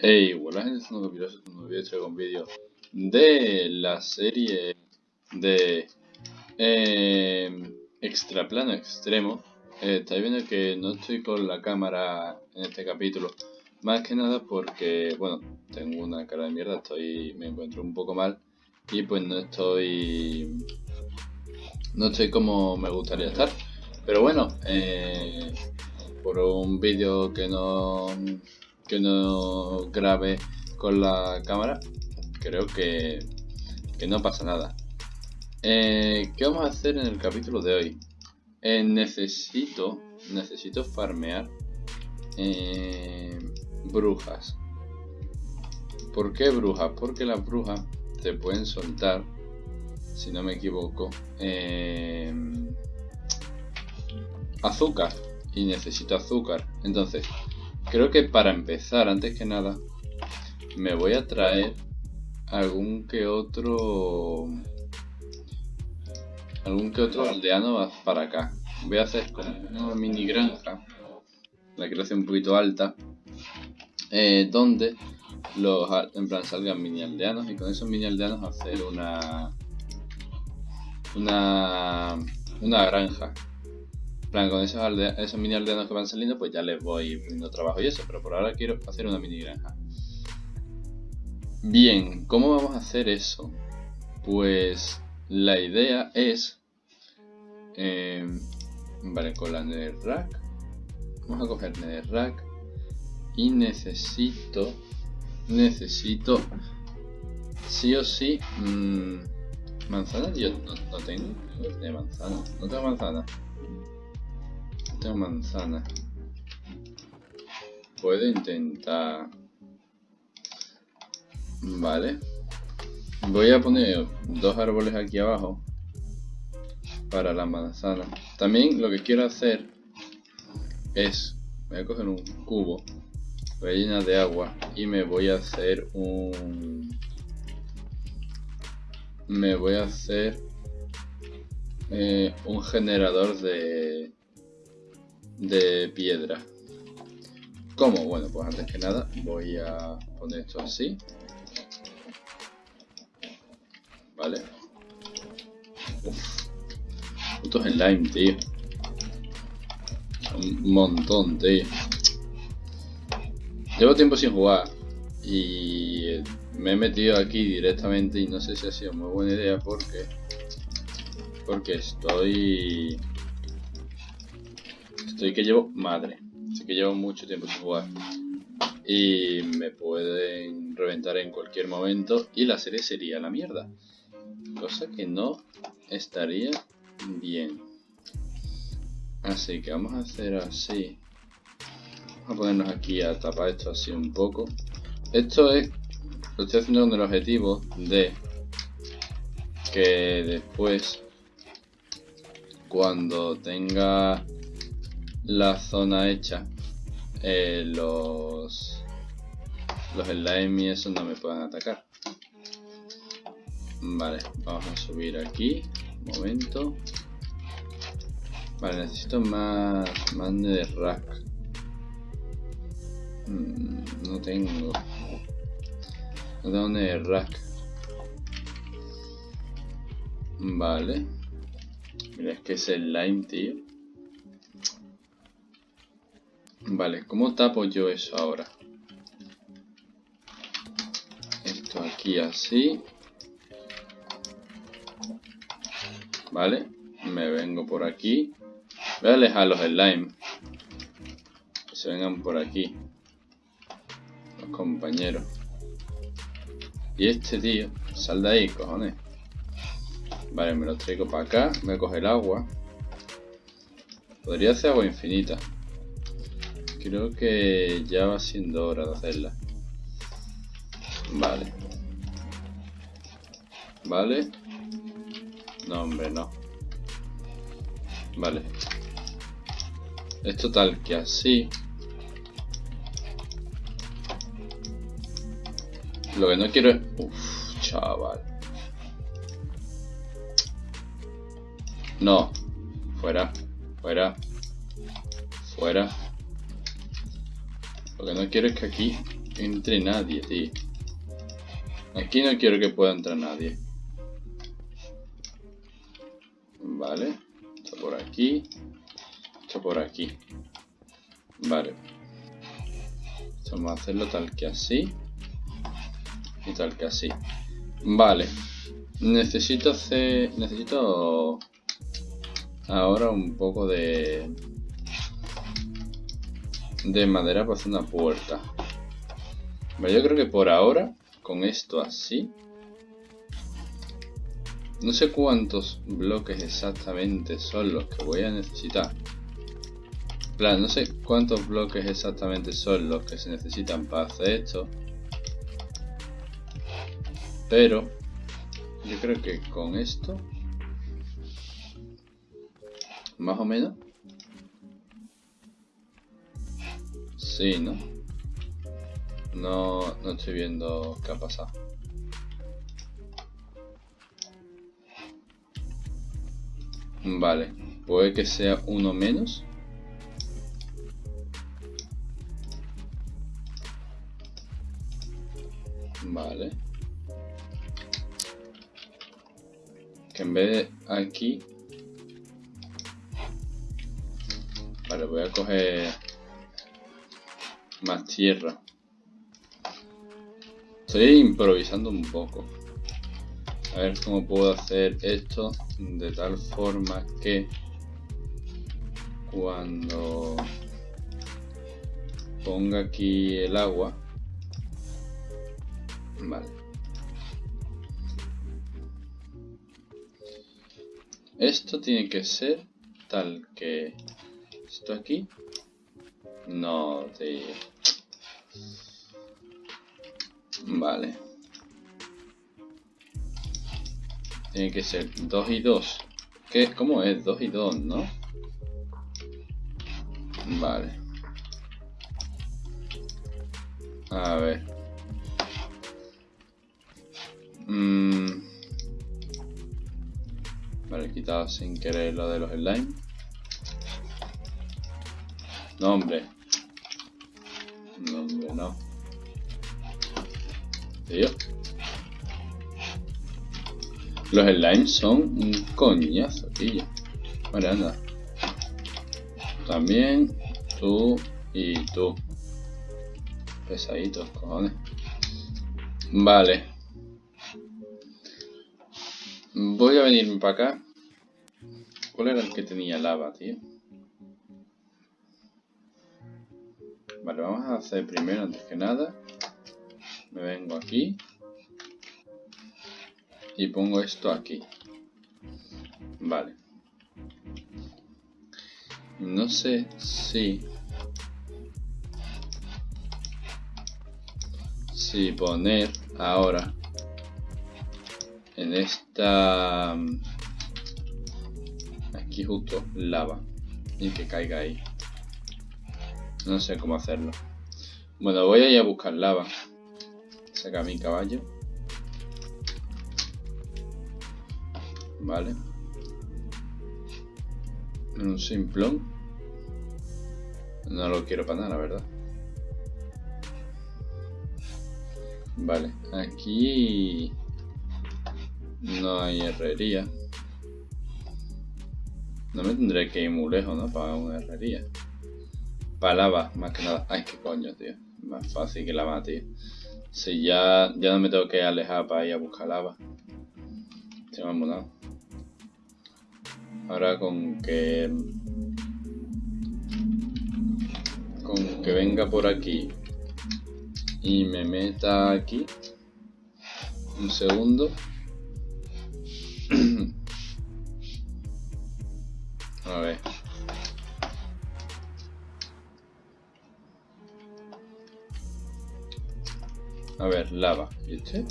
Hey, hola gente, soy un un nuevo vídeo, con vídeo de la serie de eh, Extraplano Extremo. Eh, estáis viendo que no estoy con la cámara en este capítulo, más que nada porque, bueno, tengo una cara de mierda, estoy, me encuentro un poco mal y pues no estoy, no estoy como me gustaría estar. Pero bueno, eh, por un vídeo que no que no grabe con la cámara, creo que, no pasa nada. Eh, ¿Qué vamos a hacer en el capítulo de hoy? Eh, necesito, necesito farmear eh, brujas. ¿Por qué brujas? Porque las brujas te pueden soltar, si no me equivoco, azúcar. Y necesito azúcar. Entonces, Creo que para empezar, antes que nada, me voy a traer algún que otro algún que otro aldeano para acá. Voy a hacer como una mini granja, la quiero hacer un poquito alta, eh, donde los en plan salgan mini aldeanos y con esos mini aldeanos hacer una una una granja plan, con esos, mini aldeanos que van saliendo, pues ya les voy poniendo trabajo y eso, pero por ahora quiero hacer una mini granja. Bien, ¿cómo vamos a hacer eso? Pues la idea es... Eh, vale, con la netherrack. Vamos a coger netherrack. Y necesito... Necesito... Sí o sí... Mmm, manzana yo no, tengo. No manzana. No tengo manzana tengo manzana. Puedo intentar... Vale. Voy a poner dos árboles aquí abajo para la manzana. También lo que quiero hacer es, voy a coger un cubo, voy de agua y me voy a hacer un, me voy a hacer eh, un generador de, de piedra. ¿Cómo? Bueno, pues antes que nada voy a poner esto así. Vale. Uf. Putos slime, tío. Un montón, tío. Llevo tiempo sin jugar y me he metido aquí directamente y no sé si ha sido muy buena idea porque porque estoy Estoy que llevo madre. Así que llevo mucho tiempo sin jugar. Y me pueden reventar en cualquier momento. Y la serie sería la mierda. Cosa que no estaría bien. Así que vamos a hacer así. Vamos a ponernos aquí a tapar esto así un poco. Esto es... Lo estoy haciendo con el objetivo de que después cuando tenga la zona hecha, eh, los, los slime y eso no me pueden atacar. Vale, vamos a subir aquí. Un momento. Vale, necesito más, más de rack. Mm, no tengo. No tengo de rack. Vale. Mira, es que es el lime, tío. Vale, ¿cómo tapo yo eso ahora? Esto aquí así. Vale, me vengo por aquí. Voy a alejar los slime. Que se vengan por aquí. Los compañeros. Y este tío, sal de ahí, cojones. Vale, me lo traigo para acá. Voy a coger agua. Podría hacer agua infinita. Creo que ya va siendo hora de hacerla. Vale. Vale. No, hombre, no. Vale. Es total que así. Lo que no quiero es... Uf, chaval. No. Fuera. Fuera. Fuera. Lo que no quiero es que aquí entre nadie, tío. Aquí no quiero que pueda entrar nadie. Vale. Esto por aquí. Esto por aquí. Vale. Vamos a hacerlo tal que así. Y tal que así. Vale. Necesito hacer... Necesito... Ahora un poco de... De madera para hacer una puerta. Vale, yo creo que por ahora, con esto así... No sé cuántos bloques exactamente son los que voy a necesitar. Plan, no sé cuántos bloques exactamente son los que se necesitan para hacer esto. Pero yo creo que con esto más o menos sí, ¿no? No, no estoy viendo qué ha pasado. Vale, puede que sea uno menos. Vale. Que en vez de aquí... Vale, voy a coger más tierra. Estoy improvisando un poco. A ver cómo puedo hacer esto de tal forma que cuando ponga aquí el agua Vale. Esto tiene que ser tal que... Esto aquí... No, tío. Vale. Tiene que ser 2 y 2. ¿Qué? ¿Cómo es? 2 y 2, ¿no? Vale. A ver. Mm. Vale, quitado sin querer lo de los slime. No, hombre. No. Tío. Los slimes son un coñazo, tío. Vale, anda. También tú y tú. Pesaditos, cojones. Vale. Voy a venirme para acá. ¿Cuál era el que tenía lava, tío? Vale, vamos a hacer primero, antes que nada. Me vengo aquí. Y pongo esto aquí. Vale. No sé si... Si poner ahora en esta aquí justo lava y que caiga ahí no sé cómo hacerlo bueno voy a ir a buscar lava saca mi caballo vale un simplón no lo quiero para nada la verdad vale aquí no hay herrería. No me tendré que ir muy lejos, ¿no? Para una herrería. Lava, más que nada. Ay, qué coño, tío. Más fácil que lava, tío. Si ya, ya no me tengo que alejar para ir a buscar lava. Estoy más Ahora con que... Con que venga por aquí y me meta aquí un segundo A ver. A ver, lava. ¿Y este?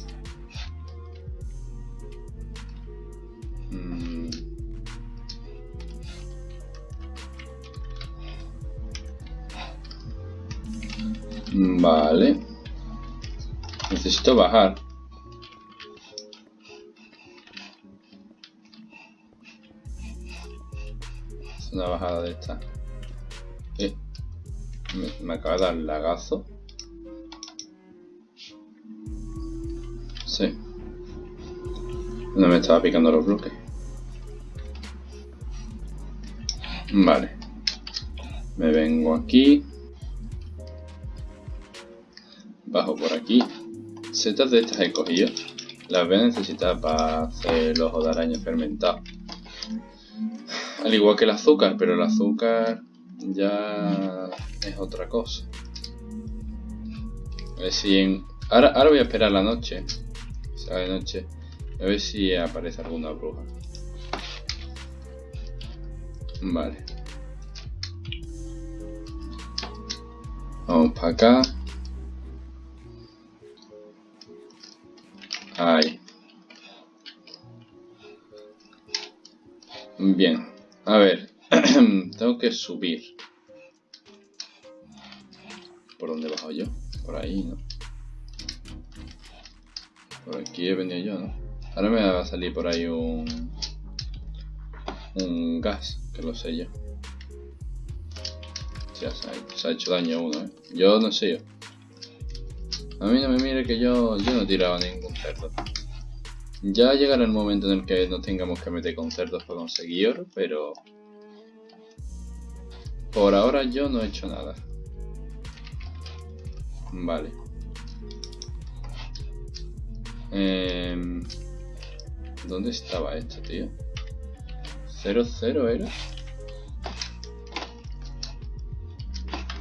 Mm. Vale. Necesito bajar. una bajada de esta. Eh, me, acaba de dar lagazo. Sí. No me estaba picando los bloques. Vale. Me vengo aquí. Bajo por aquí. Setas de estas he cogido. Las voy a necesitar para hacer ojo de araña fermentado. Al igual que el azúcar, pero el azúcar ya es otra cosa. Si en... Ahora, ahora voy a esperar la noche. Sea, de noche. A ver si aparece alguna bruja. Vale. Vamos para acá. Ahí. Bien. A ver. Tengo que subir. ¿Por dónde he bajado yo? Por ahí, ¿no? Por aquí he venido yo, ¿no? Ahora me va a salir por ahí un... Un gas, que lo sé yo. Ya se ha, hecho daño uno, ¿eh? Yo no sé yo. A mí no me mire que yo, yo no tiraba ningún cerdo. Ya llegará el momento en el que no tengamos que meter con cerdos para conseguir oro, pero... Por ahora yo no he hecho nada. Vale. Eh, ¿Dónde estaba esto, tío? ¿0-0 era?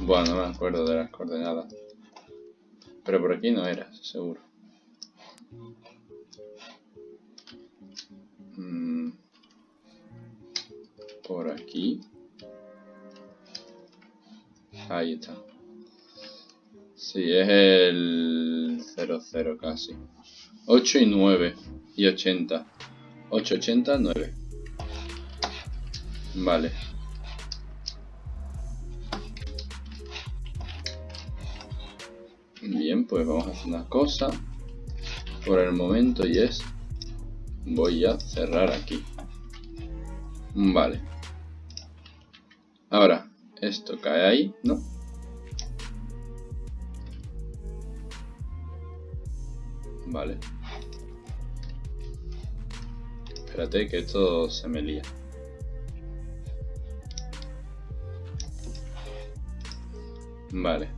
Bueno, no me acuerdo de las coordenadas. Pero por aquí no era, seguro. Mm. Por aquí. Ahí está. Sí, es el 00 casi. 8 y 9 y 80. 8, 80, 9. Vale. Bien, pues vamos a hacer una cosa por el momento y es voy a cerrar aquí. Vale. Ahora, esto cae ahí, ¿no? Vale. Espérate que esto se me lía. Vale.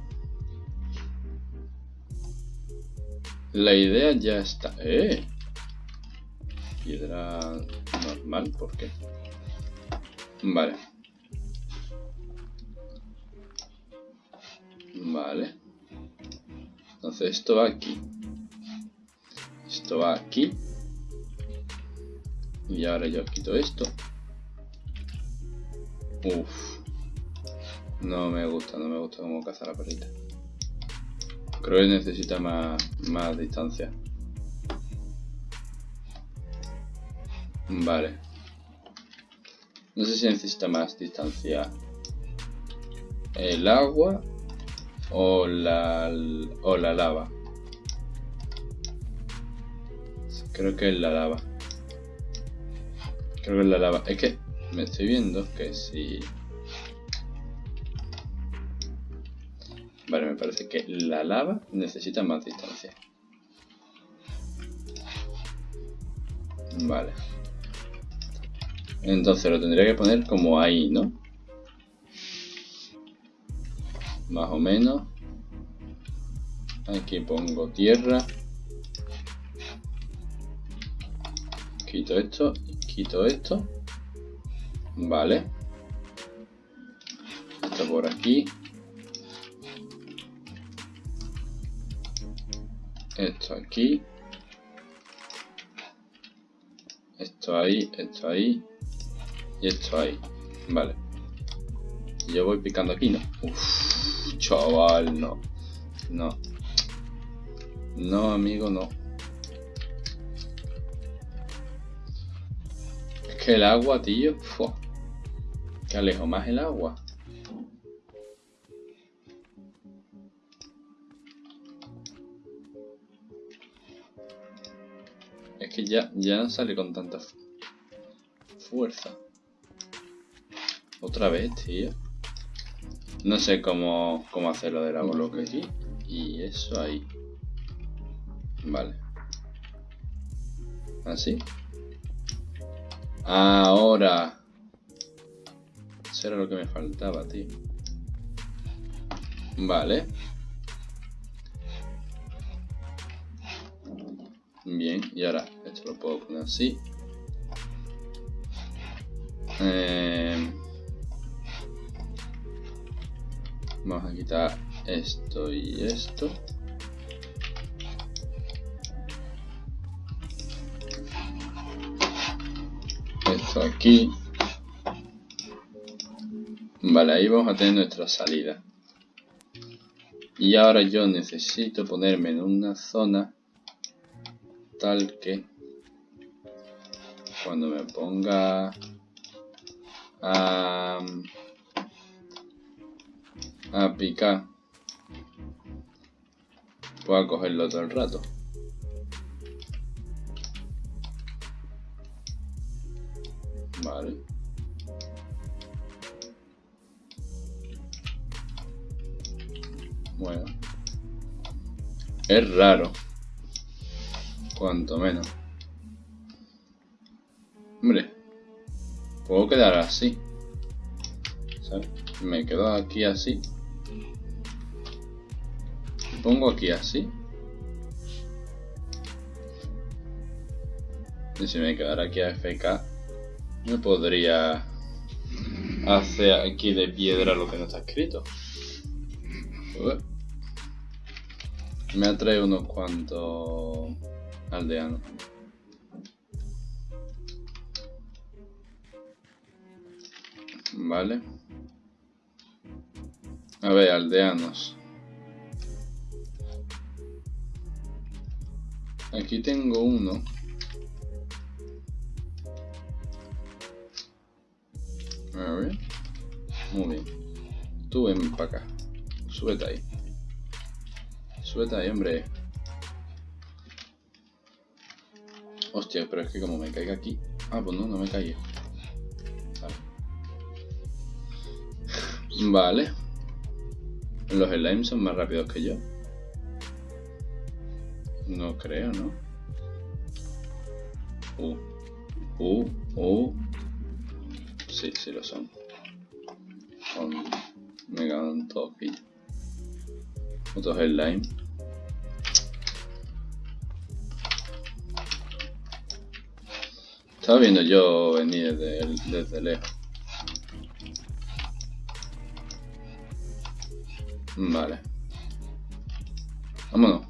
La idea ya está. ¡Eh! Piedra normal, ¿por qué? Vale. Vale. Entonces esto va aquí. Esto va aquí. Y ahora yo quito esto. Uf. No me gusta, no me gusta cómo caza la perrita. Creo que necesita más, más distancia. Vale. No sé si necesita más distancia. El agua o la, o la lava. Creo que es la lava. Es que me estoy viendo que si... Vale, me parece que la lava necesita más distancia. Vale. Entonces lo tendría que poner como ahí, ¿no? Más o menos. Aquí pongo tierra. Quito esto, quito esto. Vale. Esto por aquí. esto aquí, esto ahí, esto ahí y esto ahí. Vale. Yo voy picando aquí, ¿no? Uff, chaval, no. No. No, amigo, no. Que el agua, tío. Que alejo más el agua. ya, ya no sale con tanta fuerza. Otra vez, tío. No sé cómo, cómo hacer lo del bloque aquí. Y eso ahí. Vale. ¿Así? Ahora. Eso era lo que me faltaba, tío. Vale. Bien, y ahora esto lo puedo poner así. Eh, vamos a quitar esto y esto. Aquí. Vale, ahí vamos a tener nuestra salida. Y ahora yo necesito ponerme en una zona tal que cuando me ponga a, a picar pueda cogerlo todo el rato. Es raro. Cuanto menos. Hombre. Puedo quedar así. ¿Sabes? Me quedo aquí así. Pongo aquí así. Y si me quedara aquí a FK, me podría hacer aquí de piedra lo que no está escrito. Me atrae unos cuantos aldeanos. Vale. A ver, aldeanos. Aquí tengo uno. A ver. Muy bien. Tú ven para acá. Súbete ahí. Súbete ahí, hombre. Hostia, pero es que como me caiga aquí... Ah, pues no, no me caiga. Vale. Los slimes son más rápidos que yo. No creo, ¿no? Uh. Uh, uh. Sí, sí lo son. Son me ganan todos aquí. Otros slime. Estaba viendo yo venir desde, desde lejos. Vale. Vámonos.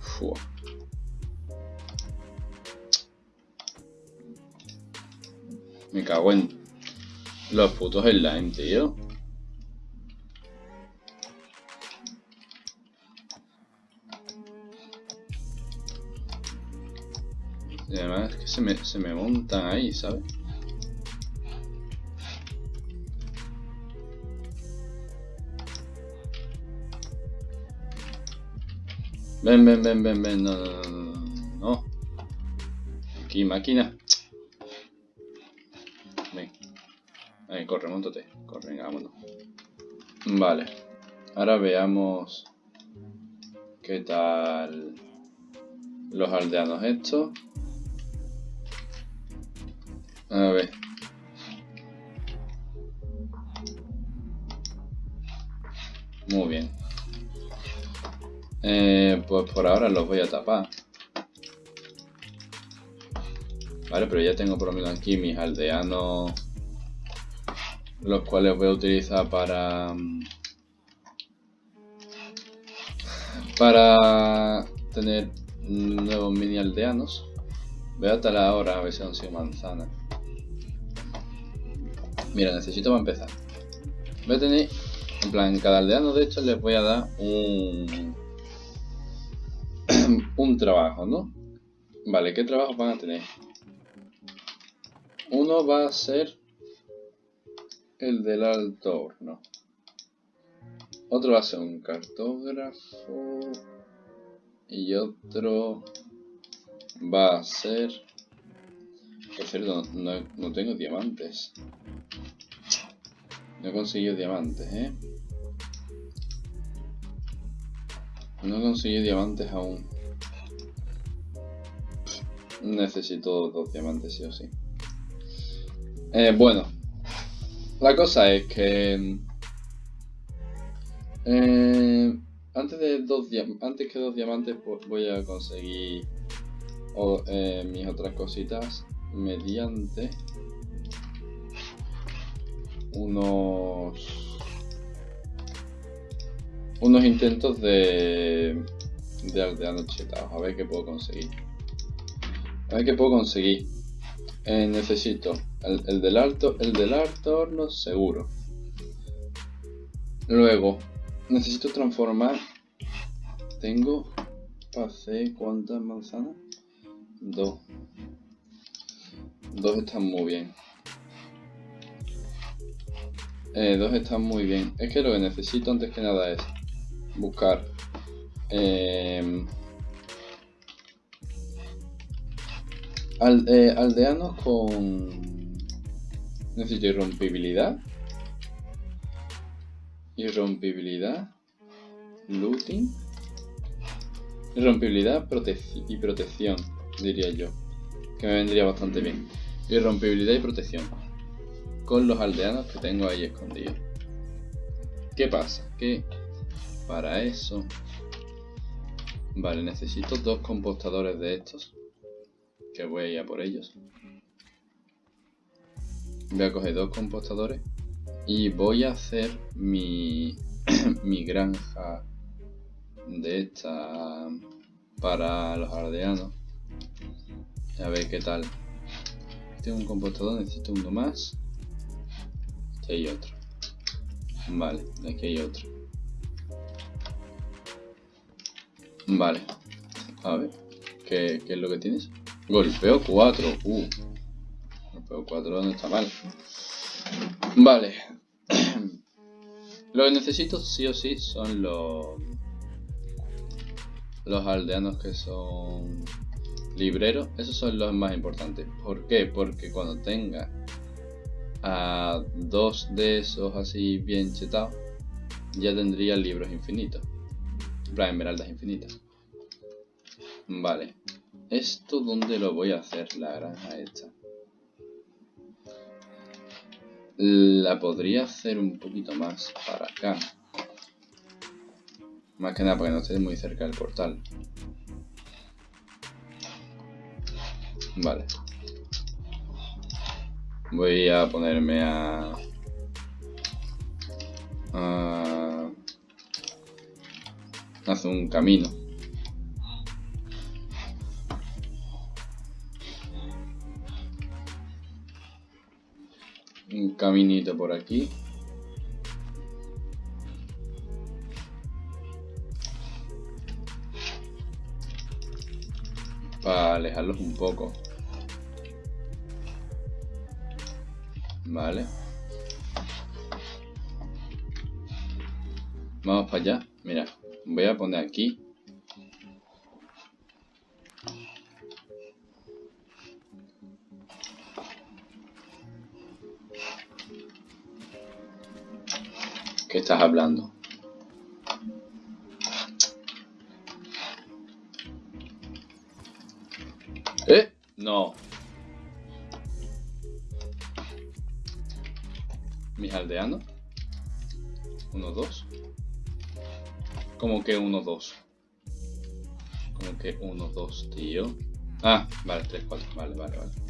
Fua. Me cago en los putos slime, tío. Se me, se me montan ahí, ¿sabes? Ven, ven, ven, ven, ven, no, no, no, no. Aquí, máquina. Ven. Corre, montate. Corre, vámonos. Vale. Ahora veamos qué tal los aldeanos estos. A ver. Muy bien. Eh, pues por ahora los voy a tapar. Vale, pero ya tengo por lo menos aquí mis aldeanos. Los cuales voy a utilizar para... Para tener nuevos mini aldeanos. Voy a talar ahora a ver si han sido manzanas. Mira, necesito para empezar. Voy a tener, en plan, cada aldeano de hecho les voy a dar un, un trabajo, ¿no? Vale, ¿qué trabajo van a tener? Uno va a ser el del alto horno. Otro va a ser un cartógrafo. Y otro va a ser... Por cierto, no, no tengo diamantes. No he conseguido diamantes, ¿eh? No he conseguido diamantes aún. Necesito dos diamantes, sí o sí. Eh, bueno, la cosa es que... Eh, antes, de dos antes que dos diamantes pues voy a conseguir eh, mis otras cositas mediante unos unos intentos de de aldeanos chetados a ver qué puedo conseguir. A ver qué puedo conseguir. Eh, necesito el, del alto el del alto horno seguro. Luego necesito transformar. Tengo pasé cuántas manzanas dos. Dos están muy bien eh, dos están muy bien. Es que lo que necesito antes que nada es buscar eh, aldeanos con necesito irrompibilidad irrompibilidad looting irrompibilidad y protección diría yo que me vendría bastante bien. Irrompibilidad y protección con los aldeanos que tengo ahí escondidos ¿qué pasa? que para eso vale necesito dos compostadores de estos que voy a ir a por ellos. Voy a coger dos compostadores y voy a hacer mi, mi granja de esta para los aldeanos. A ver qué tal. Tengo un compostador, necesito uno más. Aquí hay otro. Vale, aquí hay otro. Vale. A ver, ¿qué, qué es lo que tienes? Golpeo 4. Uh. Golpeo 4 no está mal. Vale. Lo que necesito sí o sí son los... Los aldeanos que son libreros. Esos son los más importantes. ¿Por qué? Porque cuando tenga a dos de esos así bien chetados, ya tendría libros infinitos. Para esmeraldas infinitas. Vale. ¿Esto dónde lo voy a hacer, la granja esta? La podría hacer un poquito más para acá. Más que nada porque no esté muy cerca del portal. Vale. Voy a ponerme a... a... hacer un camino. un caminito por aquí. Para alejarlos un poco. Vale. Vamos para allá. Mira, voy a poner aquí estás hablando? Aldeanos. Uno, dos. Como que uno, dos. Como que uno, dos, tío. Ah, vale, tres, cuatro. Vale, vale, vale.